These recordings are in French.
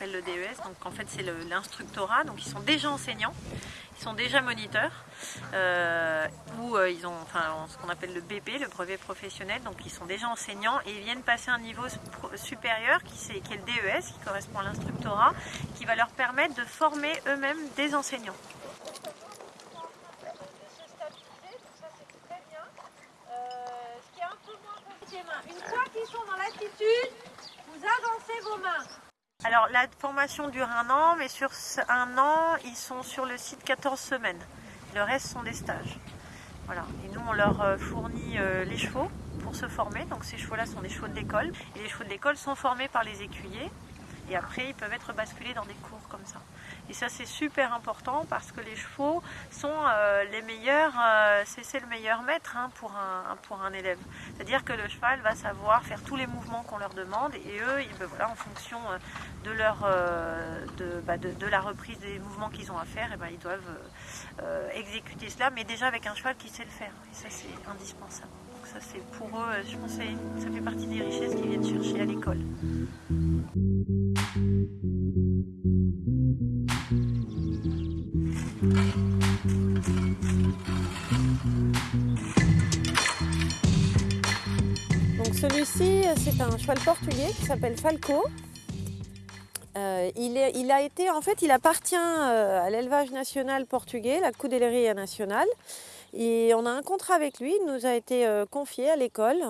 stagiaires qui viennent passer ce qu'on appelle le DES, donc en fait c'est l'instructorat, donc ils sont déjà enseignants, ils sont déjà moniteurs, euh, ou euh, ils ont ce qu'on appelle le BP, le brevet professionnel, donc ils sont déjà enseignants et ils viennent passer un niveau supérieur qui, qui est le DES, qui correspond à l'instructorat, qui va leur permettre de former eux-mêmes des enseignants. Une fois qu'ils sont dans l'attitude, vous avancez vos mains. Alors la formation dure un an, mais sur un an, ils sont sur le site 14 semaines. Le reste sont des stages. Voilà. Et nous, on leur euh, fournit euh, les chevaux pour se former. Donc ces chevaux-là sont des chevaux de l'école. Et les chevaux de l'école sont formés par les écuyers. Et après, ils peuvent être basculés dans des cours comme ça. Et ça, c'est super important parce que les chevaux sont euh, les meilleurs, euh, c'est le meilleur maître hein, pour, un, pour un élève. C'est-à-dire que le cheval va savoir faire tous les mouvements qu'on leur demande et eux, ben voilà, en fonction euh, de, leur, bah, de, de, la reprise des mouvements qu'ils ont à faire, et ben, ils doivent exécuter cela, mais déjà avec un cheval qui sait le faire. Et ça, c'est indispensable. Donc ça, c'est pour eux, je pense que ça fait partie des richesses qu'ils viennent chercher à l'école. Celui-ci, c'est un cheval portugais qui s'appelle Falco. Euh, il, a été, en fait, il appartient euh, à l'élevage national portugais, la Cudeleria nationale. Et on a un contrat avec lui, il nous a été euh, confié à l'école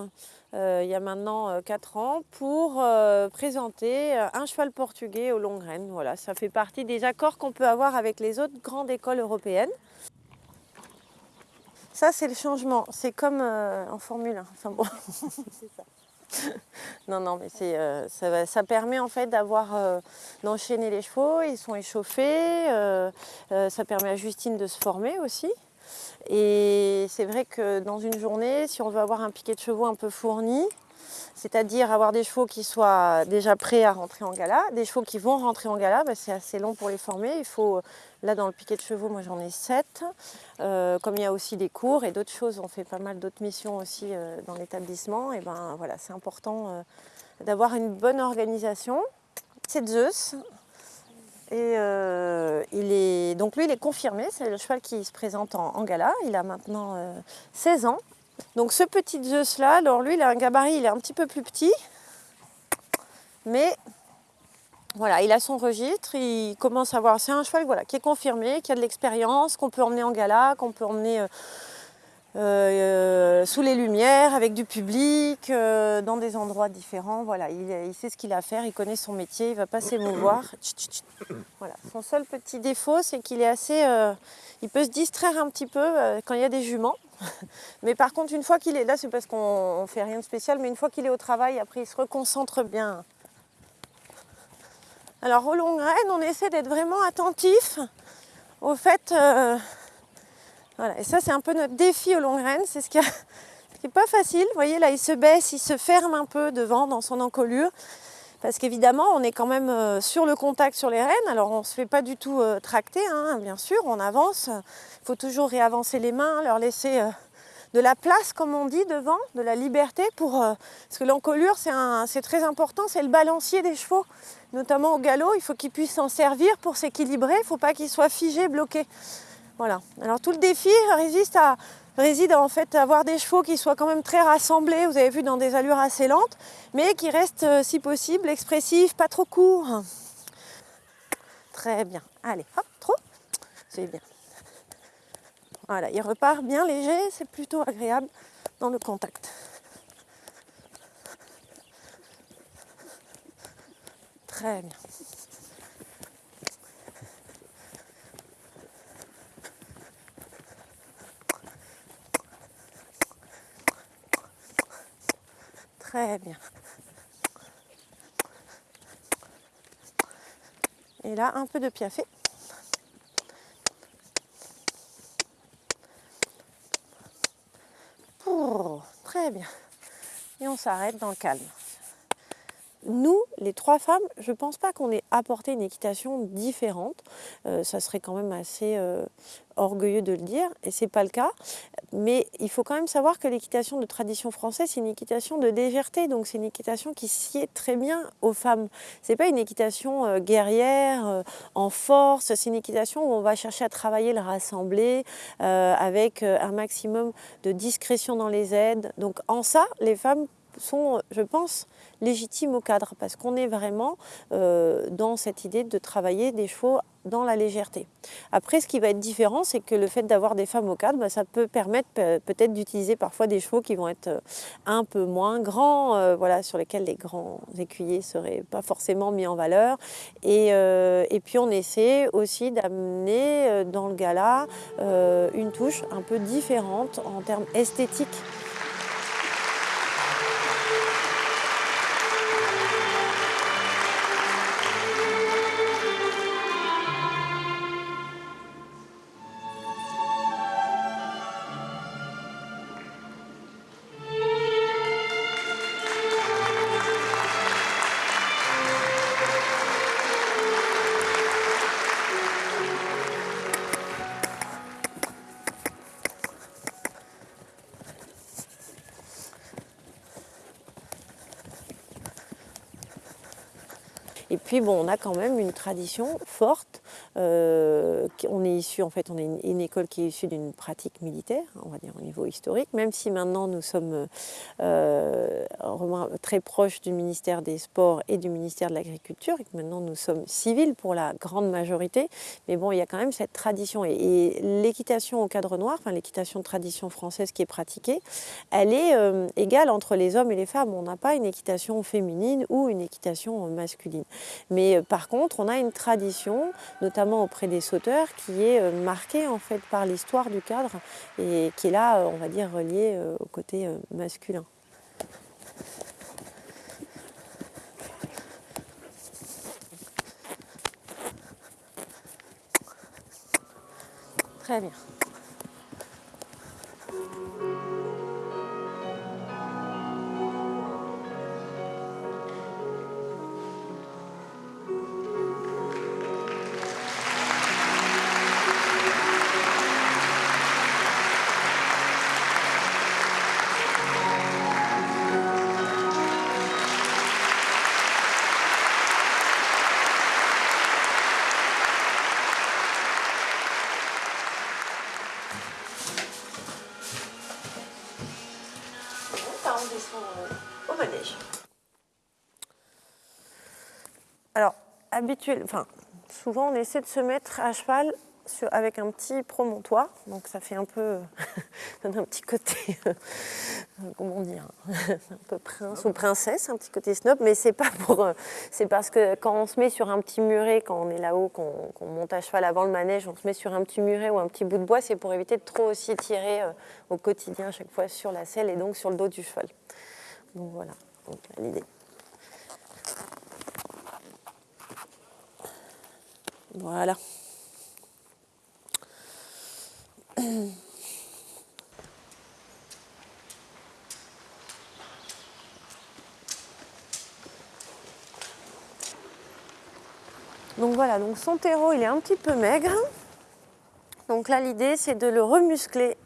il y a maintenant 4 ans pour présenter un cheval portugais au Longren. Voilà, ça fait partie des accords qu'on peut avoir avec les autres grandes écoles européennes. Ça, c'est le changement. C'est comme en Formule 1. Enfin bon, c'est ça. non, non, mais euh, ça, permet en fait d'avoir euh, d'enchaîner les chevaux, ils sont échauffés, euh, ça permet à Justine de se former aussi. Et c'est vrai que dans une journée, si on veut avoir un piquet de chevaux un peu fourni, c'est-à-dire avoir des chevaux qui soient déjà prêts à rentrer en gala, des chevaux qui vont rentrer en gala, bah, c'est assez long pour les former. Il faut, là dans le piquet de chevaux, moi j'en ai 7. Euh, comme il y a aussi des cours et d'autres choses, on fait pas mal d'autres missions aussi euh, dans l'établissement, et ben voilà, c'est important euh, d'avoir une bonne organisation. C'est Zeus. Et il est, donc lui, il est confirmé, c'est le cheval qui se présente en, gala. Il a maintenant 16 ans. Donc ce petit Zeus là, alors lui il a un gabarit, il est un petit peu plus petit, mais voilà, il a son registre, il commence à voir, c'est un cheval voilà, qui est confirmé, qui a de l'expérience, qu'on peut emmener en gala, qu'on peut emmener euh, euh, sous les lumières, avec du public, euh, dans des endroits différents. Voilà, il, sait ce qu'il a à faire, il connaît son métier, il ne va pas s'émouvoir. Voilà. Son seul petit défaut, c'est qu'il est assez... il peut se distraire un petit peu quand il y a des juments. mais par contre, une fois qu'il est là, c'est parce qu'on ne fait rien de spécial, mais une fois qu'il est au travail, après, il se reconcentre bien. Alors, au long grain, on essaie d'être vraiment attentif au fait... Voilà, et ça, c'est un peu notre défi au long grain, c'est ce qui n'est pas facile. Vous voyez, là, il se baisse, il se ferme un peu devant dans son encolure. Parce qu'évidemment, on est quand même euh, sur le contact sur les rênes. Alors, on ne se fait pas du tout euh, tracter, hein, bien sûr, on avance. Il faut toujours réavancer les mains, leur laisser euh, de la place, comme on dit, devant, de la liberté. Pour, parce que l'encolure, c'est très important, c'est le balancier des chevaux. Notamment au galop, il faut qu'ils puissent s'en servir pour s'équilibrer. Il ne faut pas qu'ils soient figés, bloqués. Voilà. Alors, tout le défi résiste à réside en fait à avoir des chevaux qui soient quand même très rassemblés, vous avez vu, dans des allures assez lentes, mais qui restent, euh, si possible, expressifs, pas trop courts. Très bien. Allez, hop, trop. C'est bien. Voilà, il repart bien léger, c'est plutôt agréable dans le contact. Très bien. Très bien. Et là, un peu de piafé. Très bien. Et on s'arrête dans le calme. Nous, les trois femmes, je ne pense pas qu'on ait apporté une équitation différente. Euh, ça serait quand même assez euh, orgueilleux de le dire, et ce n'est pas le cas. mais il faut quand même savoir que l'équitation de tradition française, c'est une équitation de légèreté, donc c'est une équitation qui sied très bien aux femmes. C'est pas une équitation euh, guerrière, euh, en force, c'est une équitation où on va chercher à travailler le rassembler avec un maximum de discrétion dans les aides. Donc en ça, les femmes sont, je pense, légitimes au cadre, parce qu'on est vraiment dans cette idée de travailler des chevaux dans la légèreté. Après, ce qui va être différent, c'est que le fait d'avoir des femmes au cadre, bah, ça peut permettre peut-être d'utiliser parfois des chevaux qui vont être euh, un peu moins grands, euh, voilà, sur lesquels les grands écuyers seraient pas forcément mis en valeur. Euh, et puis on essaie aussi d'amener dans le gala une touche un peu différente en termes esthétiques. Puis bon, on a quand même une tradition forte. Euh, on est issu, en fait, on est une, école qui est issue d'une pratique militaire, on va dire au niveau historique, même si maintenant nous sommes euh, très proches du ministère des Sports et du ministère de l'Agriculture, et que maintenant nous sommes civils pour la grande majorité. Mais bon, il y a quand même cette tradition. Et, l'équitation au cadre noir, enfin l'équitation tradition française qui est pratiquée, elle est euh, égale entre les hommes et les femmes. On n'a pas une équitation féminine ou une équitation masculine. Mais euh, par contre, on a une tradition, notamment auprès des sauteurs, qui est euh, marquée en fait par l'histoire du cadre et qui est là, euh, on va dire, reliée au côté masculin. Très bien. Alors, habituel, enfin, souvent on essaie de se mettre à cheval avec un petit promontoire, donc ça fait un peu, un petit côté, euh, comment dire, un peu prince ou princesse, un petit côté snob, mais c'est pas pour, euh, c'est parce que quand on se met sur un petit muret, quand on est là-haut, qu'on monte à cheval avant le manège, on se met sur un petit muret ou un petit bout de bois, c'est pour éviter de trop aussi tirer euh, au quotidien à chaque fois sur la selle et donc sur le dos du cheval. Donc voilà, l'idée. Voilà. Donc voilà, donc son terreau il est un petit peu maigre. Donc là l'idée c'est de le remuscler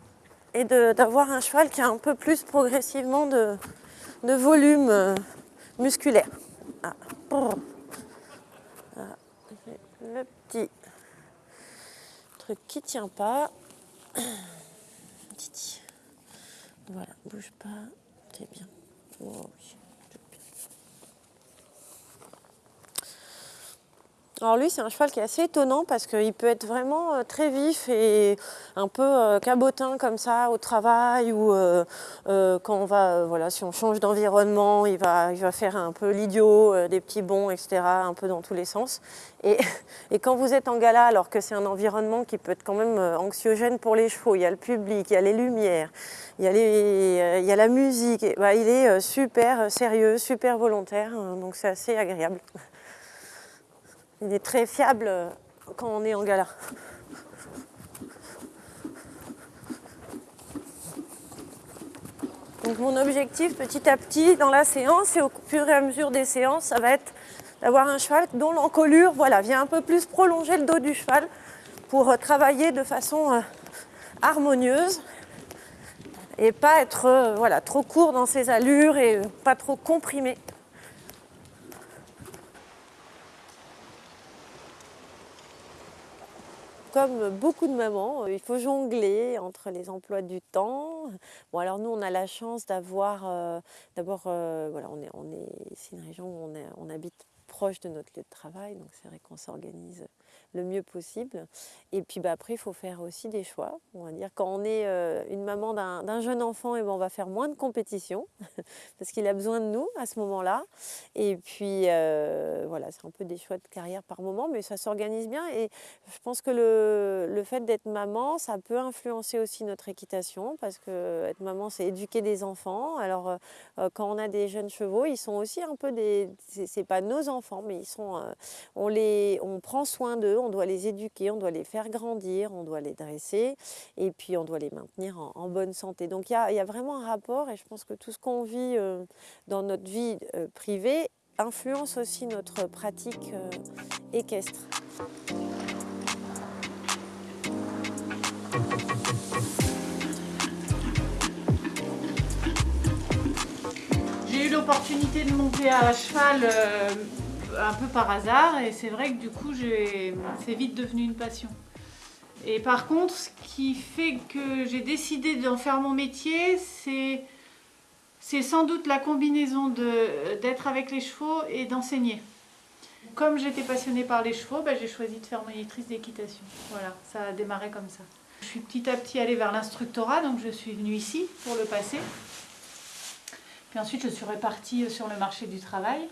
et d'avoir un cheval qui a un peu plus progressivement de, volume euh, musculaire. Ah le petit truc qui tient pas. Voilà, bouge pas, c'est bien. Oh, Alors lui, c'est un cheval qui est assez étonnant parce qu'il peut être vraiment euh, très vif et un peu euh, cabotin comme ça au travail ou euh, quand on va, voilà, si on change d'environnement, il va, il va faire un peu l'idiot, des petits bonds, etc., un peu dans tous les sens. Et, quand vous êtes en gala, alors que c'est un environnement qui peut être quand même anxiogène pour les chevaux, il y a le public, il y a les lumières, il y a, les, il y a la musique, bah, il est super sérieux, super volontaire, hein, donc c'est assez agréable. Il est très fiable euh, quand on est en gala. Donc mon objectif petit à petit dans la séance et au fur et à mesure des séances, ça va être d'avoir un cheval dont l'encolure voilà, vient un peu plus prolonger le dos du cheval pour euh, travailler de façon euh, harmonieuse et pas être voilà, trop court dans ses allures et pas trop comprimé. Comme beaucoup de mamans, il faut jongler entre les emplois du temps. Bon, alors nous, on a la chance d'avoir, d'abord, voilà, on est, on est, c'est une région où on, on habite proche de notre lieu de travail, donc c'est vrai qu'on s'organise le mieux possible. Et puis bah, après, il faut faire aussi des choix. On va dire quand on est euh, une maman d'un jeune enfant, et eh ben, on va faire moins de compétition parce qu'il a besoin de nous à ce moment-là. Et puis euh, voilà, c'est un peu des choix de carrière par moment, mais ça s'organise bien. Et je pense que le, le fait d'être maman, ça peut influencer aussi notre équitation parce que être maman, c'est éduquer des enfants. Alors euh, quand on a des jeunes chevaux, ils sont aussi un peu des, c'est pas nos enfants, mais ils sont, on les, on prend soin d'eux on doit les éduquer, on doit les faire grandir, on doit les dresser et puis on doit les maintenir en, bonne santé. Donc il y, a, vraiment un rapport et je pense que tout ce qu'on vit euh, dans notre vie euh, privée influence aussi notre pratique euh, équestre. J'ai eu l'opportunité de monter à cheval un peu par hasard et c'est vrai que du coup c'est vite devenu une passion. Et par contre, ce qui fait que j'ai décidé d'en faire mon métier, c'est sans doute la combinaison d'être avec les chevaux et d'enseigner. Comme j'étais passionnée par les chevaux, bah, j'ai choisi de faire monitrice d'équitation. Voilà, ça a démarré comme ça. Je suis petit à petit allée vers l'instructorat, donc je suis venue ici pour le passer. Puis ensuite, je suis repartie sur le marché du travail.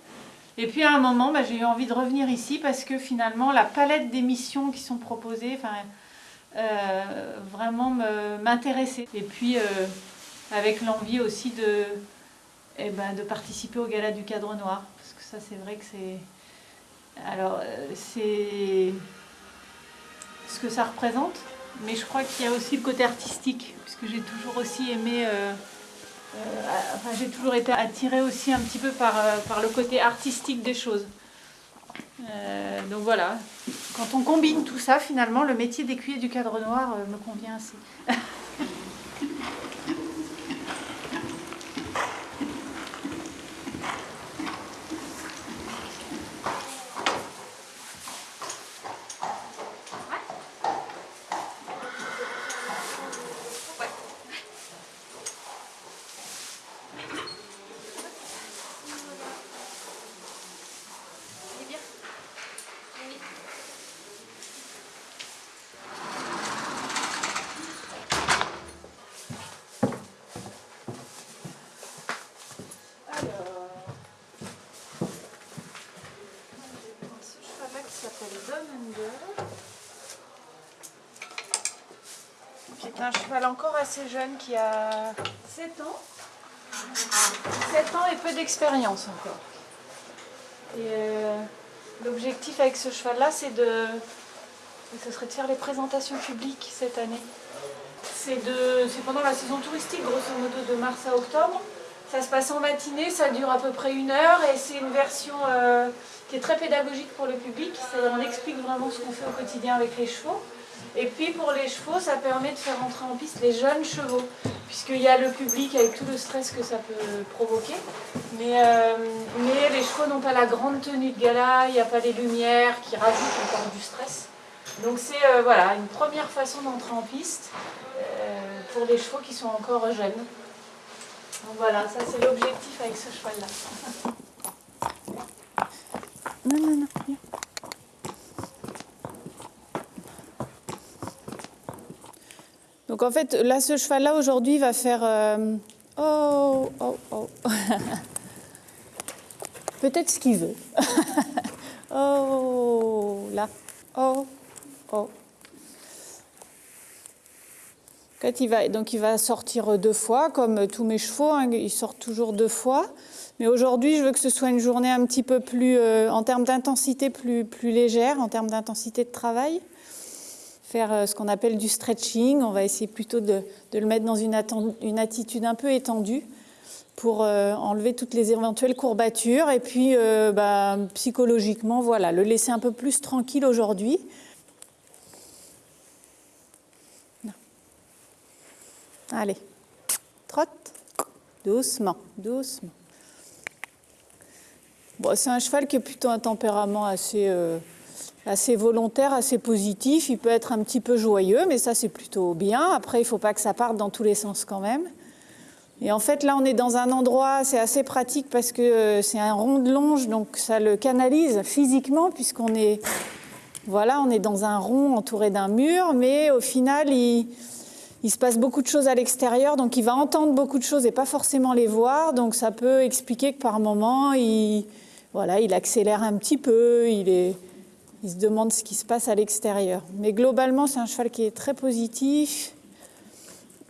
Et puis à un moment, bah, j'ai eu envie de revenir ici parce que finalement, la palette d'émissions qui sont proposées, euh, vraiment m'intéressait. Et puis, euh, avec l'envie aussi de, eh ben, de participer au gala du cadre noir. Parce que ça, c'est vrai que c'est... Alors, euh, c'est ce que ça représente, mais je crois qu'il y a aussi le côté artistique, puisque j'ai toujours aussi aimé... j'ai toujours été attirée aussi un petit peu par, euh, par le côté artistique des choses. Euh, donc voilà, quand on combine tout ça, finalement, le métier d'écuyer du cadre noir me convient assez. C'est un cheval encore assez jeune qui a 7 ans. 7 ans et peu d'expérience encore. Euh, l'objectif avec ce cheval-là, c'est de, ce serait de faire les présentations publiques cette année. C'est pendant la saison touristique, grosso modo de mars à octobre. Ça se passe en matinée, ça dure à peu près une heure et c'est une version euh, qui est très pédagogique pour le public. On explique vraiment ce qu'on fait au quotidien avec les chevaux. Et puis pour les chevaux, ça permet de faire entrer en piste les jeunes chevaux, puisqu'il y a le public avec tout le stress que ça peut provoquer. Mais, euh, mais les chevaux n'ont pas la grande tenue de gala, il n'y a pas les lumières qui rajoutent encore du stress. Donc c'est euh, voilà, une première façon d'entrer en piste pour les chevaux qui sont encore jeunes. Donc voilà, ça c'est l'objectif avec ce cheval-là. Non, non, non. Donc en fait, là, ce cheval-là, aujourd'hui, va faire... Euh, oh, oh, oh. Peut-être ce qu'il veut. oh, là. Oh, oh il va, donc il va sortir deux fois, comme tous mes chevaux, hein, sortent toujours deux fois. Mais aujourd'hui, je veux que ce soit une journée un petit peu plus, euh, en termes d'intensité, plus, plus légère, en termes d'intensité de travail. Faire euh, ce qu'on appelle du stretching. On va essayer plutôt de, le mettre dans une, une, attitude un peu étendue pour euh, enlever toutes les éventuelles courbatures. Et puis, bah, psychologiquement, voilà, le laisser un peu plus tranquille aujourd'hui. Allez. trotte. Doucement, doucement. Bon, c'est un cheval qui est plutôt un tempérament assez, euh, assez volontaire, assez positif. Il peut être un petit peu joyeux, mais ça c'est plutôt bien. Après, il ne faut pas que ça parte dans tous les sens quand même. Et en fait, là, on est dans un endroit, c'est assez pratique parce que euh, c'est un rond de longe, donc ça le canalise physiquement, puisqu'on est, voilà, est dans un rond entouré d'un mur, mais au final, il, se passe beaucoup de choses à l'extérieur, donc il va entendre beaucoup de choses et pas forcément les voir. Donc ça peut expliquer que par moment, il, voilà, il accélère un petit peu, il, est, il se demande ce qui se passe à l'extérieur. Mais globalement, c'est un cheval qui est très positif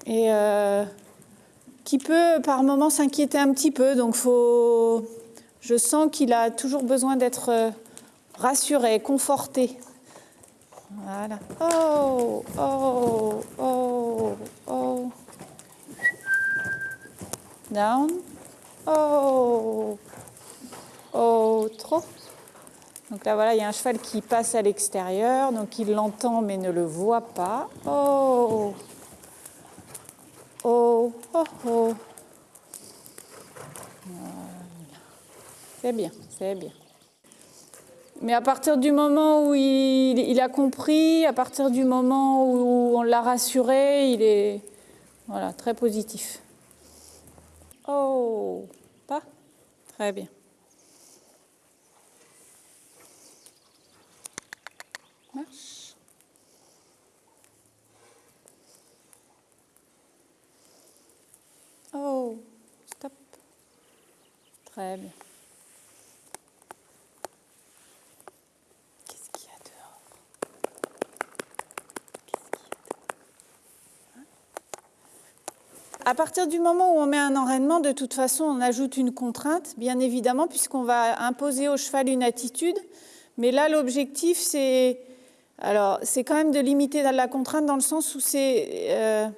et euh, qui peut par moment s'inquiéter un petit peu. Donc faut, je sens qu'il a toujours besoin d'être euh, rassuré, conforté. Voilà. Oh, oh, oh, oh. Down. Oh. Oh, trop. Donc là, voilà, il y a un cheval qui passe à l'extérieur, donc il l'entend mais ne le voit pas. Oh. Oh, oh, oh. C'est bien, c'est bien. Mais à partir du moment où il, a compris, à partir du moment où on l'a rassuré, il est voilà, très positif. Oh, pas? Très bien. Oh, stop. Très bien. À partir du moment où on met un enraînement, de toute façon, on ajoute une contrainte, bien évidemment, puisqu'on va imposer au cheval une attitude. Mais là, l'objectif, c'est alors, c'est quand même de limiter la contrainte dans le sens où c'est euh,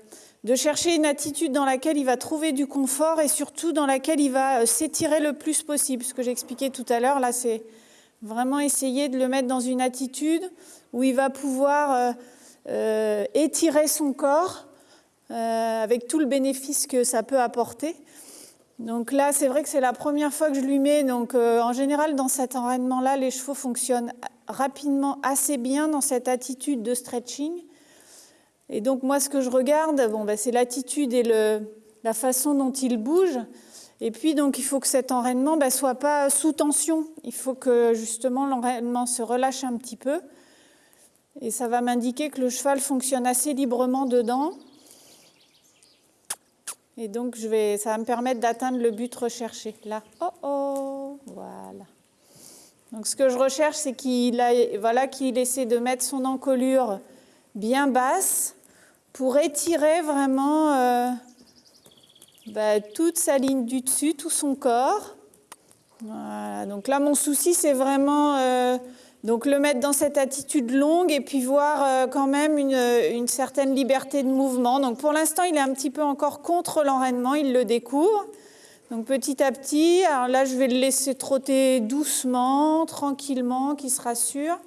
de chercher une attitude dans laquelle il va trouver du confort et surtout dans laquelle il va euh, s'étirer le plus possible. Ce que j'expliquais tout à l'heure, là, c'est vraiment essayer de le mettre dans une attitude où il va pouvoir euh, étirer son corps euh, avec tout le bénéfice que ça peut apporter. Donc là, c'est vrai que c'est la première fois que je lui mets. Donc euh, en général, dans cet enraînement-là, les chevaux fonctionnent rapidement assez bien dans cette attitude de stretching. Et donc moi, ce que je regarde, ben, c'est l'attitude et la façon dont il bouge. Et puis donc il faut que cet enraînement ne ben, soit pas sous tension. Il faut que justement l'enraînement se relâche un petit peu. Et ça va m'indiquer que le cheval fonctionne assez librement dedans. Et donc, ça va me permettre d'atteindre le but recherché. Là, oh oh, voilà. Donc, ce que je recherche, c'est qu'il voilà, qu'il essaie de mettre son encolure bien basse pour étirer vraiment euh, bah, toute sa ligne du dessus, tout son corps. Donc là, mon souci, c'est vraiment euh, donc le mettre dans cette attitude longue et puis voir euh, quand même une, certaine liberté de mouvement. Donc pour l'instant, il est un petit peu encore contre l'enraînement, il le découvre. Donc petit à petit, alors là je vais le laisser trotter doucement, tranquillement, qu'il se rassure.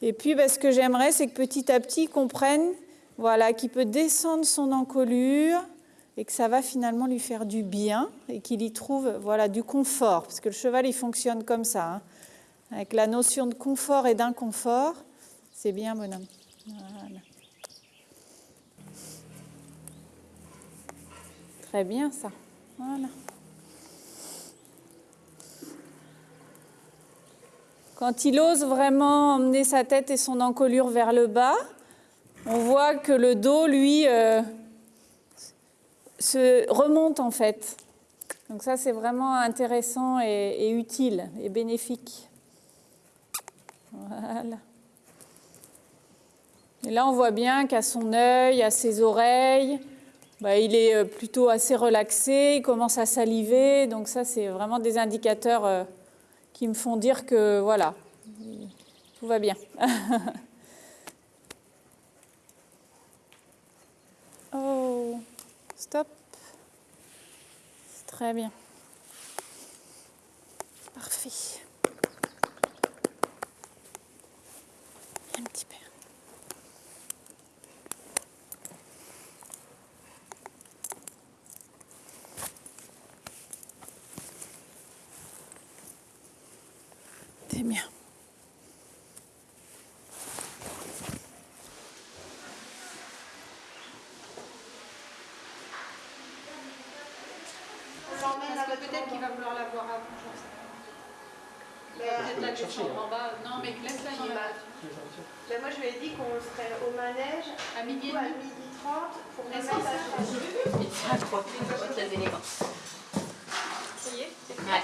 Et puis ben, ce que j'aimerais, c'est que petit à petit, il comprenne voilà, qu'il peut descendre son encolure et que ça va finalement lui faire du bien et qu'il y trouve voilà, du confort. Parce que le cheval, il fonctionne comme ça. Hein avec la notion de confort et d'inconfort, c'est bien, bonhomme. Voilà. Très bien, ça. Voilà. Quand il ose vraiment emmener sa tête et son encolure vers le bas, on voit que le dos, lui, euh, se remonte en fait. Donc ça, c'est vraiment intéressant et utile et bénéfique. Voilà. Et là, on voit bien qu'à son œil, à ses oreilles, bah, il est euh, plutôt assez relaxé, il commence à saliver. Donc ça, c'est vraiment des indicateurs euh, qui me font dire que voilà, tout va bien. oh, stop. Très bien. Parfait. un petit peu. T'es bien. Peut-être qu'il va vouloir la voir avant. Peut-être la descendre en bas. Non, mais laisse-la en bas. Ben moi je lui ai dit qu'on serait au manège à midi, à midi 30 pour la mettre à Ah, trop. Très élégant. Ça y est Ouais.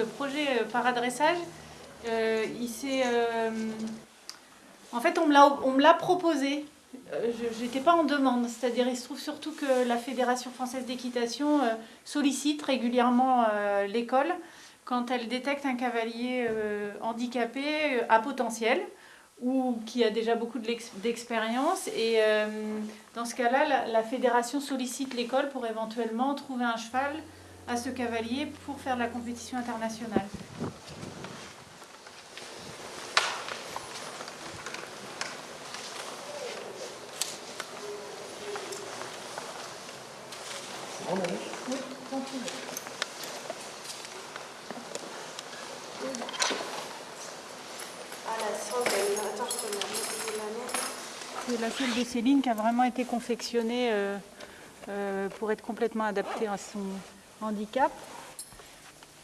Le, projet euh, paradressage, euh, il s'est. euh, en fait, on me l'a- proposé. Je n'étais pas en demande. C'est-à-dire, il se trouve surtout que la Fédération française d'équitation sollicite régulièrement l'école quand elle détecte un cavalier handicapé à potentiel ou qui a déjà beaucoup d'expérience. Et dans ce cas-là, la fédération sollicite l'école pour éventuellement trouver un cheval à ce cavalier pour faire de la compétition internationale. Ah. C'est la selle de Céline qui a vraiment été confectionnée euh, euh, pour être complètement adaptée à son handicap.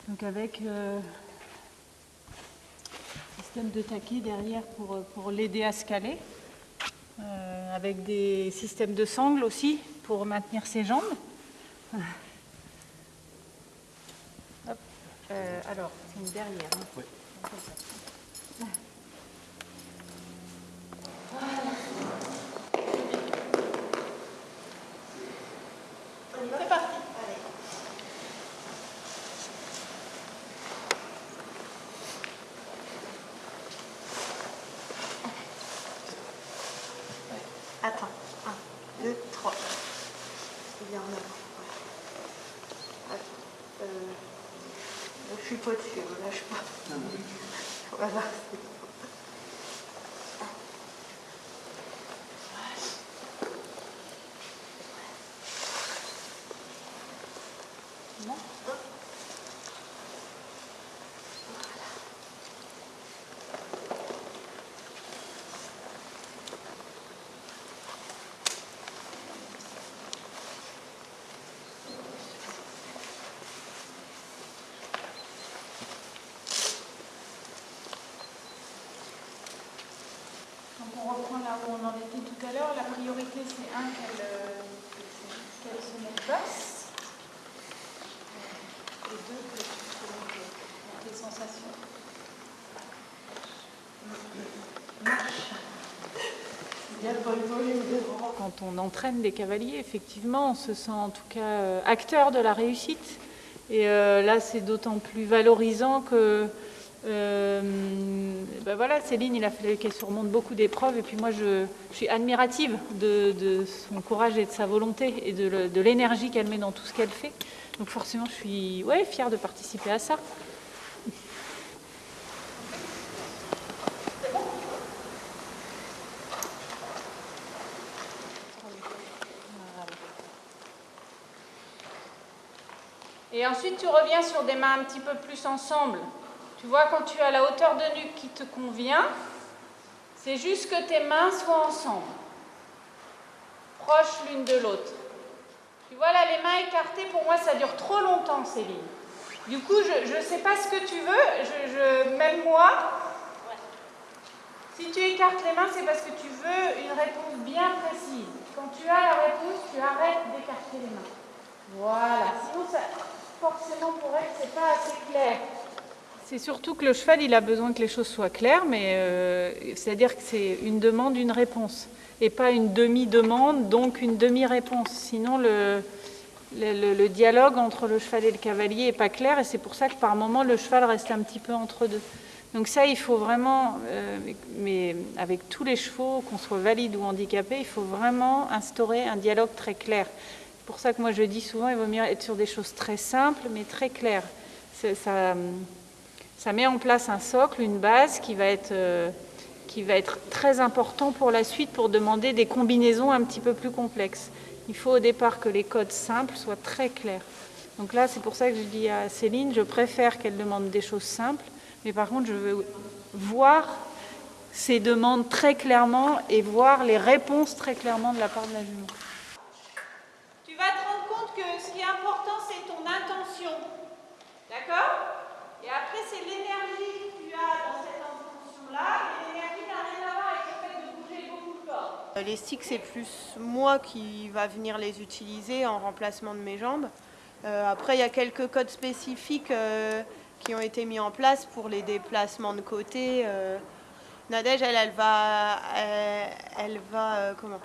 Donc avec euh, système de taquet derrière pour, euh, pour l'aider à se caler. Euh, avec des systèmes de sangles aussi pour maintenir ses jambes. Hop. Euh, alors, c'est une derrière. hein. Comme ça. C'est parti. Attends, 1, 2, 3. Il est en avant. ouais. Attends. Euh, je suis pas dessus, ne lâche pas. Voilà. c'est bon. Donc on reprend là où on en était tout à l'heure. La priorité, c'est un qu'elle euh, qu'elle se mette basse. Et deux, que tu te mettes euh, tes sensations. Quand on entraîne des cavaliers, effectivement, on se sent en tout cas euh, acteur de la réussite. Et euh, là, c'est d'autant plus valorisant que euh, ben voilà, Céline, il a fallu qu'elle surmonte beaucoup d'épreuves. Et puis moi, je, suis admirative de, son courage et de sa volonté et de l'énergie qu'elle met dans tout ce qu'elle fait. Donc forcément, je suis ouais, fière de participer à ça. Et ensuite, tu reviens sur des mains un petit peu plus ensemble. Tu vois, quand tu as la hauteur de nuque qui te convient, c'est juste que tes mains soient ensemble, proches l'une de l'autre. Tu vois, là, les mains écartées, pour moi, ça dure trop longtemps, Céline. Du coup, je ne sais pas ce que tu veux, même moi. Si tu écartes les mains, c'est parce que tu veux une réponse bien précise. Quand tu as la réponse, tu arrêtes d'écarter les mains. Voilà. Sinon, ça, forcément pour elle, c'est pas assez clair. C'est surtout que le cheval, il a besoin que les choses soient claires, mais euh, c'est-à-dire que c'est une demande, une réponse, et pas une demi-demande, donc une demi-réponse. Sinon, le, dialogue entre le cheval et le cavalier n'est pas clair, et c'est pour ça que par moment, le cheval reste un petit peu entre deux. Donc ça, il faut vraiment, euh, mais avec tous les chevaux, qu'on soit valide ou handicapé, il faut vraiment instaurer un dialogue très clair. Pour ça que moi je dis souvent, il vaut mieux être sur des choses très simples, mais très claires. Ça, met en place un socle, une base qui va être, euh, qui va être très important pour la suite pour demander des combinaisons un petit peu plus complexes. Il faut au départ que les codes simples soient très clairs. Donc là, c'est pour ça que je dis à Céline, je préfère qu'elle demande des choses simples, mais par contre, je veux voir ces demandes très clairement et voir les réponses très clairement de la part de la jument. Tu vas te rendre compte que ce qui est important, c'est ton intention. D'accord? Et après, c'est l'énergie que tu as dans cette intention-là. Et l'énergie n'a rien à voir avec le fait de bouger beaucoup de corps. Les sticks, c'est plus moi qui va venir les utiliser en remplacement de mes jambes. Euh, après, il y a quelques codes spécifiques euh, qui ont été mis en place pour les déplacements de côté. Euh, Nadège, elle, elle va, elle, va euh, comment?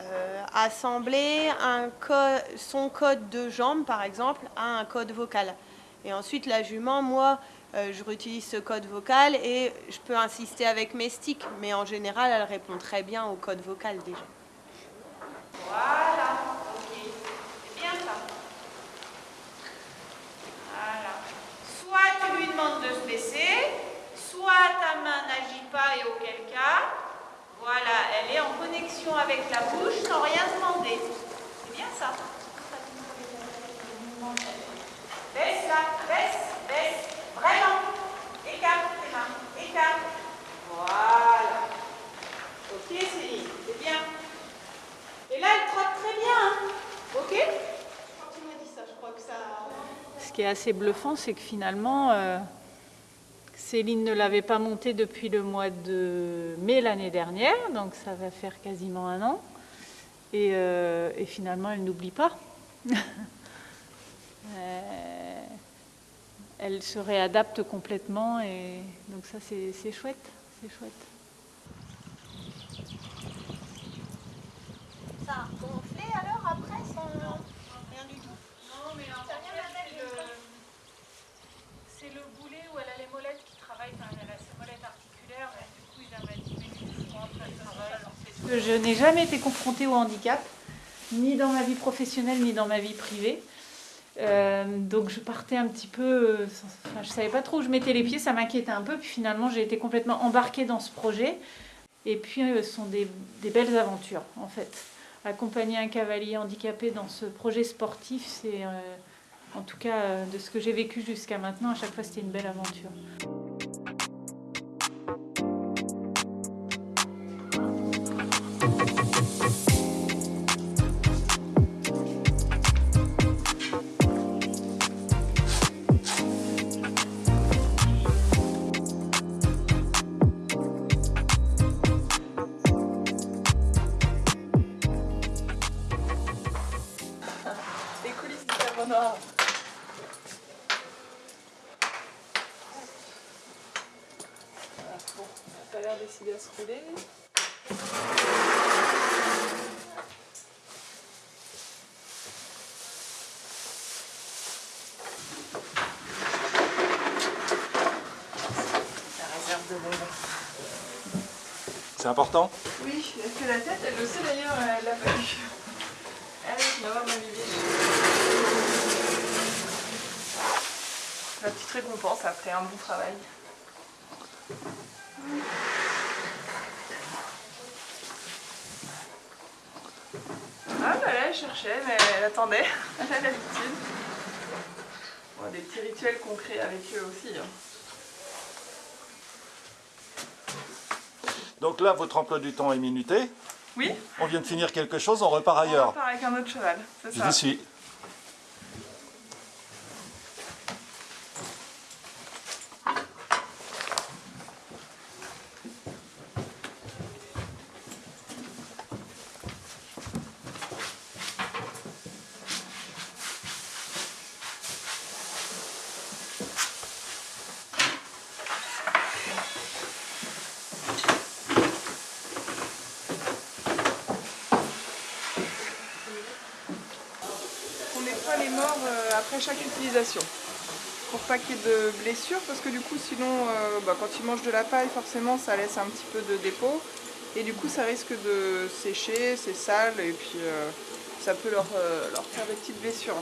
Euh, assembler un code, son code de jambe, par exemple, à un code vocal. Et ensuite, la jument, moi, euh, je réutilise ce code vocal et je peux insister avec mes sticks, mais en général, elle répond très bien au code vocal déjà. Voilà, ok, c'est bien ça. Voilà. Soit tu lui demandes de se baisser, soit ta main n'agit pas et auquel cas, voilà, elle est en connexion avec la bouche sans rien demander. C'est bien ça. Baisse là, baisse, baisse, vraiment. Écarte tes mains, écarte. Voilà. Ok Céline, c'est bien. Et là, elle trotte très bien. Hein ok Quand tu m'as dit ça, je crois que ça... Ce qui est assez bluffant, c'est que finalement, euh, Céline ne l'avait pas monté depuis le mois de mai l'année dernière, donc ça va faire quasiment un an. Et, euh, et finalement, elle n'oublie pas. Euh, elle se réadapte complètement et donc ça, c'est chouette. C'est chouette. Ça a gonflé alors après sans rien du tout Non, mais en fait, c'est le, c'est le boulet où elle a les molettes qui travaillent, enfin, elle a ses molettes articulaires, et du coup, il a manipulé du souvent après le travail. Parce que je n'ai jamais été confrontée au handicap, ni dans ma vie professionnelle, ni dans ma vie privée. Euh, donc je partais un petit peu, euh, enfin, je savais pas trop où je mettais les pieds, ça m'inquiétait un peu, puis finalement j'ai été complètement embarquée dans ce projet. Et puis euh, ce sont des, belles aventures en fait. Accompagner un cavalier handicapé dans ce projet sportif, c'est en tout cas de ce que j'ai vécu jusqu'à maintenant, à chaque fois c'était une belle aventure. C'est important Oui, que la tête, elle le sait d'ailleurs, elle l'a pas eu. Allez, va voir ma. La petite récompense après un bon travail. Ah bah là, elle cherchait, mais elle attendait. Elle a l'habitude. Bon, des petits rituels crée avec eux aussi. hein. Donc là, votre emploi du temps est minuté. Oui, On vient de finir quelque chose, on repart on ailleurs. repart avec un autre cheval, c'est Je ça. vous suis. nettoie les morts euh, après chaque utilisation. Pour pas qu'il y ait de blessures, parce que du coup, sinon, euh, bah, quand ils mangent de la paille, forcément, ça laisse un petit peu de dépôt. Et du coup, ça risque de sécher, c'est sale, et puis euh, ça peut leur, euh, leur faire des petites blessures.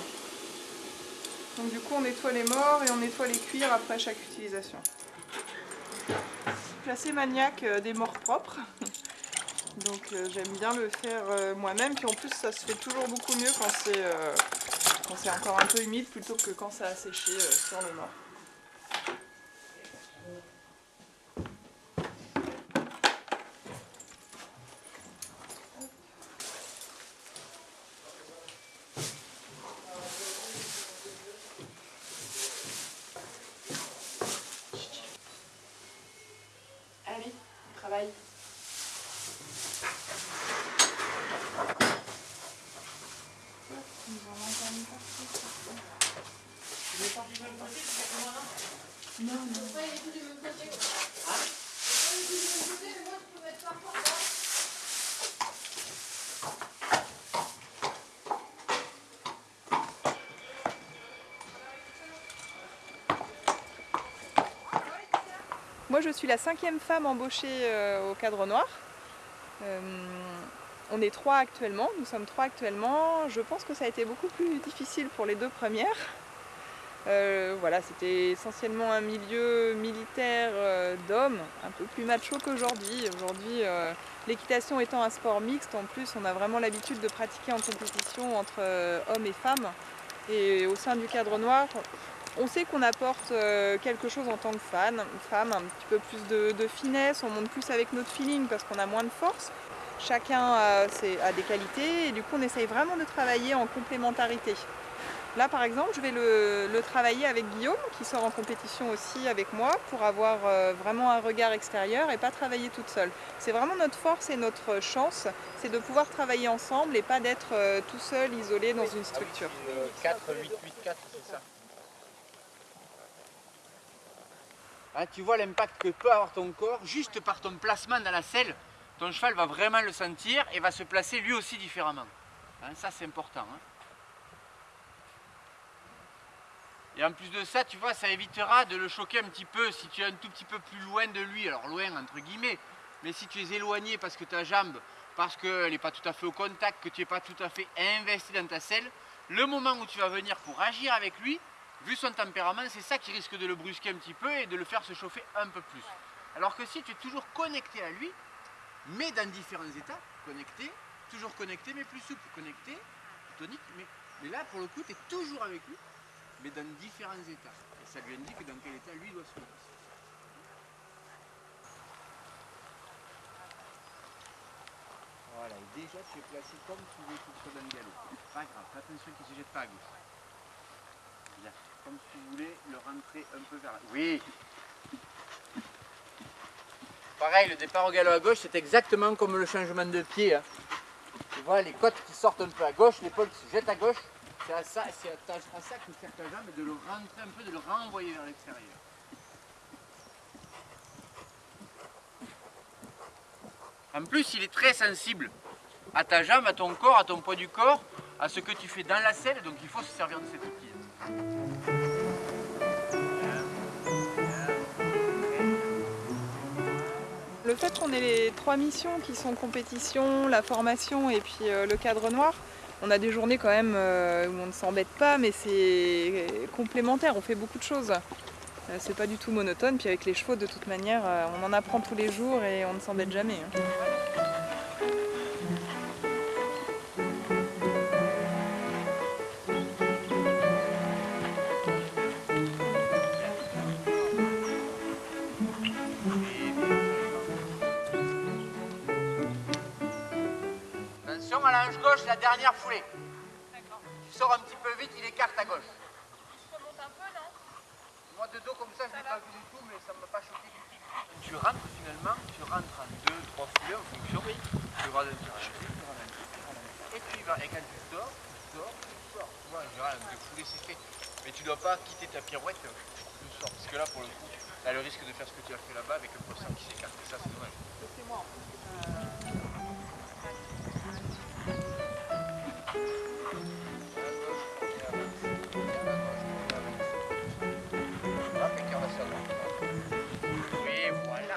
Donc du coup, on nettoie les morts et on nettoie les cuirs après chaque utilisation. Je assez maniaque des morts propres. Donc j'aime bien le faire moi-même. Puis en plus, ça se fait toujours beaucoup mieux quand c'est quand c'est encore un peu humide plutôt que quand ça a séché euh, sur le mort. Allez, on travaille. Moi, je suis la cinquième femme embauchée euh, au cadre noir. Euh, on est trois actuellement, nous sommes trois actuellement. Je pense que ça a été beaucoup plus difficile pour les deux premières. Euh, voilà, c'était essentiellement un milieu militaire euh, d'hommes, un peu plus macho qu'aujourd'hui. Aujourd'hui, euh, l'équitation étant un sport mixte, en plus, on a vraiment l'habitude de pratiquer en compétition entre hommes et femmes. Et au sein du cadre noir, on sait qu'on apporte quelque chose en tant que fan, femme, un petit peu plus de, finesse, on monte plus avec notre feeling parce qu'on a moins de force. Chacun a, a des qualités et du coup on essaye vraiment de travailler en complémentarité. Là par exemple je vais le, le travailler avec Guillaume qui sort en compétition aussi avec moi pour avoir euh, vraiment un regard extérieur et pas travailler toute seule. C'est vraiment notre force et notre chance, c'est de pouvoir travailler ensemble et pas d'être euh, tout seul, isolé dans une structure. 4, 8, 8, 4, c'est ça. Hein, tu vois l'impact que peut avoir ton corps juste par ton placement dans la selle. Ton cheval va vraiment le sentir et va se placer lui aussi différemment. Hein, ça c'est important. hein. Et en plus de ça, tu vois, ça évitera de le choquer un petit peu si tu es un tout petit peu plus loin de lui. Alors loin entre guillemets, mais si tu es éloigné parce que ta jambe, parce qu'elle n'est pas tout à fait au contact, que tu n'es pas tout à fait investi dans ta selle, le moment où tu vas venir pour agir avec lui, vu son tempérament, c'est ça qui risque de le brusquer un petit peu et de le faire se chauffer un peu plus. Alors que si tu es toujours connecté à lui, mais dans différents états, connecté, toujours connecté, mais plus souple, connecté, tonique, mais, mais là pour le coup, tu es toujours avec lui, mais dans différents états. Et ça lui indique dans quel état lui doit se mettre. Voilà, et déjà tu es placé comme tu veux qu'il soit dans le galop. Pas grave, attention qu'il ne se jette pas à gauche. Comme si tu voulais le rentrer un peu vers... Oui Pareil, le départ au galop à gauche, c'est exactement comme le changement de pied. hein. Tu vois, les côtes qui sortent un peu à gauche, l'épaule qui se jette à gauche. C'est à ça, c'est à, sert ta jambe, de le rentrer un peu, de le renvoyer vers l'extérieur. En plus, il est très sensible à ta jambe, à ton corps, à ton poids du corps, à ce que tu fais dans la selle, donc il faut se servir de cet outil. Le fait qu'on ait les trois missions qui sont compétition, la formation et puis euh, le cadre noir, on a des journées quand même euh, où on ne s'embête pas, mais c'est complémentaire, on fait beaucoup de choses. Euh, c'est pas du tout monotone, puis avec les chevaux de toute manière, euh, on en apprend tous les jours et on ne s'embête jamais.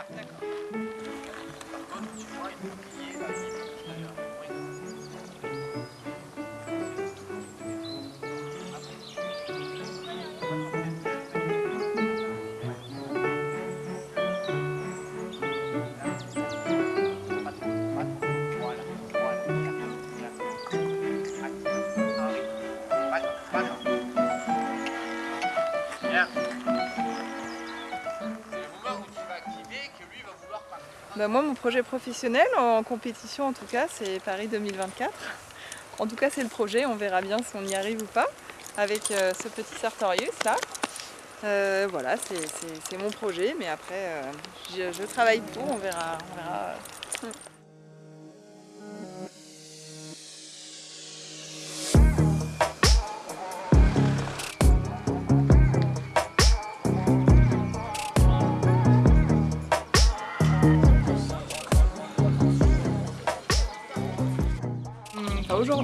Ah, d'accord. Tu vois, bah, Moi, mon projet professionnel en compétition, en tout cas, c'est Paris 2024. En tout cas, c'est le projet. On verra bien si on y arrive ou pas avec euh, ce petit Sartorius là. Euh, voilà, c'est mon projet, mais après, euh, je, je, travaille pour, on verra. On verra.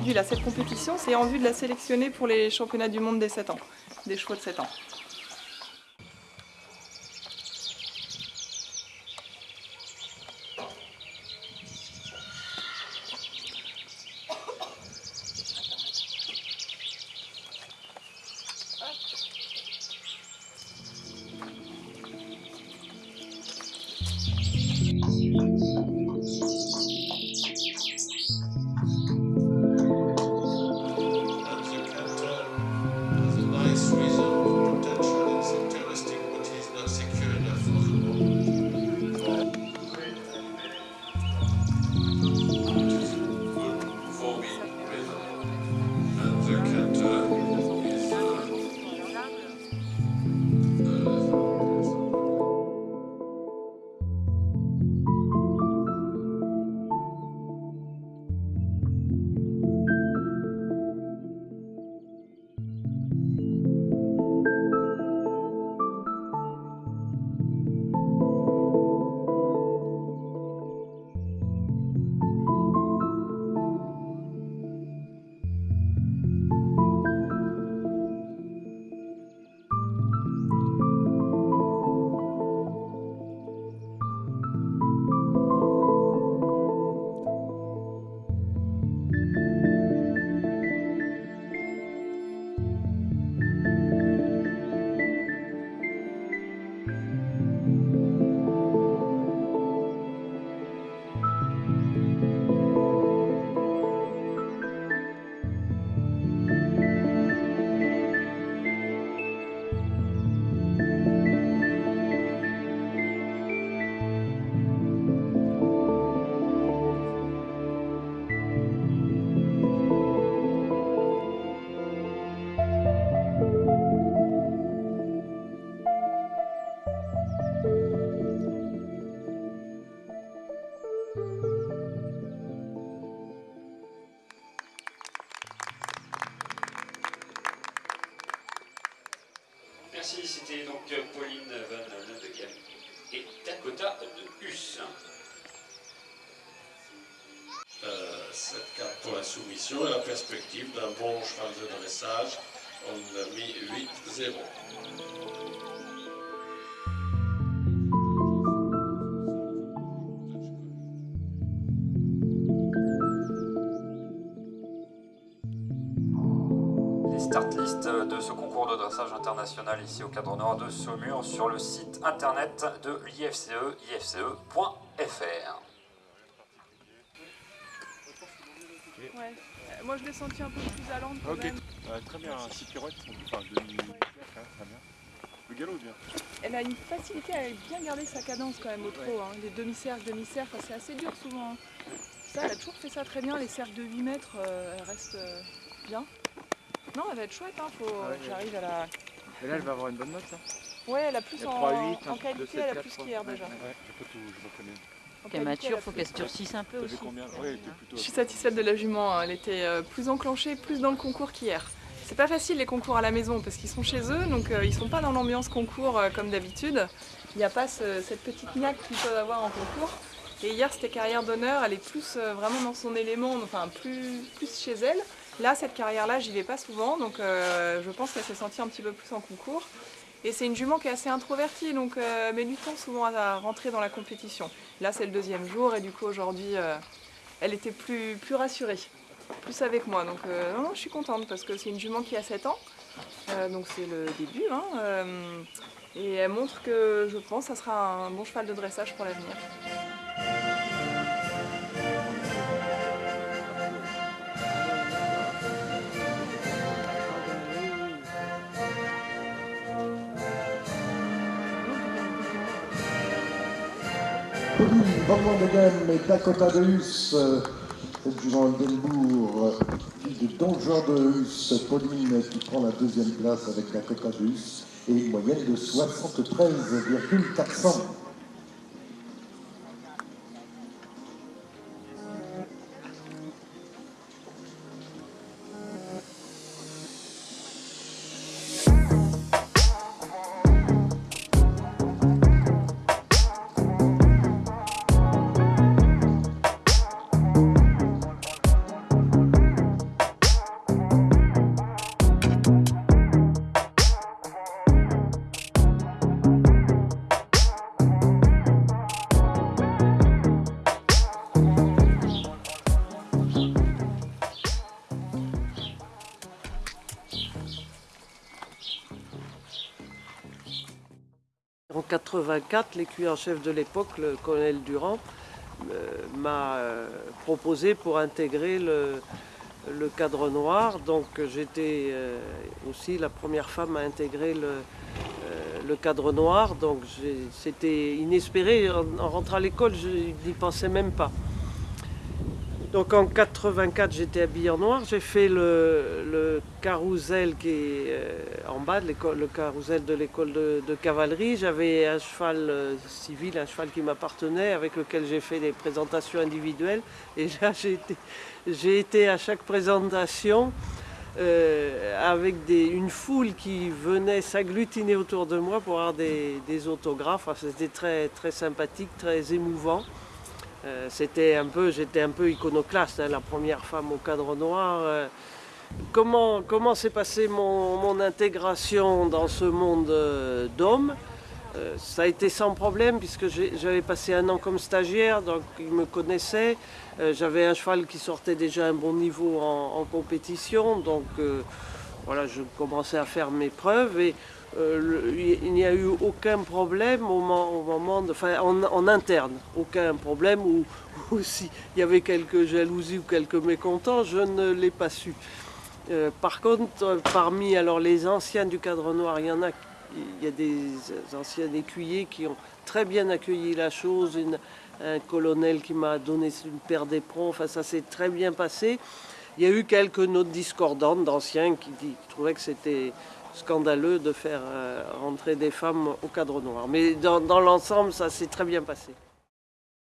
Aujourd'hui, là, cette compétition, c'est en vue de la sélectionner pour les championnats du monde des 7 ans, des chevaux de 7 ans. Dressage, on a mis 8-0. start list de ce concours de dressage international ici au cadre nord de Saumur sur le site internet de l'IFCE, ifce.fr. Ouais. Moi je l'ai senti un peu plus à quand Ok, même. Euh, très bien, 6 pirouettes, enfin demi. Ouais, très bien. Le galop bien. Elle a une facilité à bien garder sa cadence quand même au trot. Hein. Les demi-cercles, demi-cercles, enfin, c'est assez dur souvent. hein. Ça, elle a toujours fait ça très bien. Les cercles de 8 mètres, euh, elle reste euh, bien. Non, elle va être chouette, hein. Faut Ah ouais, j'arrive à la... Et là, elle va avoir une bonne note, là Ouais, elle a plus en, 3, 8, en un qualité, elle a plus qu'hier Ouais, déjà. Ouais, j'ai pas tout, je Quelle mature, a faut qu'elle se durcisse un peu aussi. Ouais. Je suis satisfaite de la jument, hein. elle était euh, plus enclenchée, plus dans le concours qu'hier. C'est pas facile les concours à la maison parce qu'ils sont chez eux, donc euh, ils sont pas dans l'ambiance concours euh, comme d'habitude. Il n'y a pas ce- cette petite niaque qu'ils peuvent avoir en concours. Et hier c'était carrière d'honneur, elle est plus vraiment dans son élément, enfin plus, plus chez elle. Là cette carrière-là j'y vais pas souvent, donc euh, je pense qu'elle s'est sentie un petit peu plus en concours. Et c'est une jument qui est assez introvertie, donc euh, met du temps souvent à rentrer dans la compétition. Là c'est le deuxième jour et du coup aujourd'hui euh, elle était plus, plus rassurée plus avec moi. Donc euh, non, non, je suis contente parce que c'est une jument qui a 7 ans. Euh, donc c'est le début. hein, et elle montre que je pense ça sera un bon cheval de dressage pour l'avenir. Pauline Van et Dakota de Hus. Cette jument Oldenbourg, fille de Don Jean de Hus. Pauline qui prend la deuxième place avec Dakota de Hus et une moyenne de 73,400. En 84, l'écuyer en chef de l'époque, le colonel Durand, euh, m'a euh, proposé pour intégrer le, cadre noir. Donc j'étais euh, aussi la première femme à intégrer le, cadre noir. Donc c'était inespéré. En rentrant à l'école, je n'y pensais même pas. Donc en 84, j'étais habillée en noir. J'ai fait le, le carrousel qui est euh, en bas, le carrousel de l'école de, cavalerie. J'avais un cheval euh, civil, un cheval qui m'appartenait, avec lequel j'ai fait des présentations individuelles. Et là, j'ai été, à chaque présentation euh, avec une foule qui venait s'agglutiner autour de moi pour avoir des, autographes. C'était très, très sympathique, très émouvant. Euh, c'était un peu, j'étais un peu iconoclaste, hein, la première femme au cadre noir. Euh, comment comment s'est passée mon, mon, intégration dans ce monde euh, d'hommes? Ça a été sans problème puisque j'avais passé un an comme stagiaire, donc ils me connaissaient. J'avais un cheval qui sortait déjà un bon niveau en, en compétition, donc voilà, je commençais à faire mes preuves et euh, il n'y a eu aucun problème au moment, de, enfin, en, interne, aucun problème ou, s'il y avait quelques jalousies ou quelques mécontents, je ne l'ai pas su. Euh, par contre, parmi alors, les anciens du cadre noir, il y en a, des anciens écuyers qui ont très bien accueilli la chose, un colonel qui m'a donné une paire d'éperons, enfin ça s'est très bien passé. Il y a eu quelques notes discordantes d'anciens qui trouvaient que c'était scandaleux de faire euh, rentrer des femmes au cadre noir. Mais dans, dans l'ensemble, ça s'est très bien passé.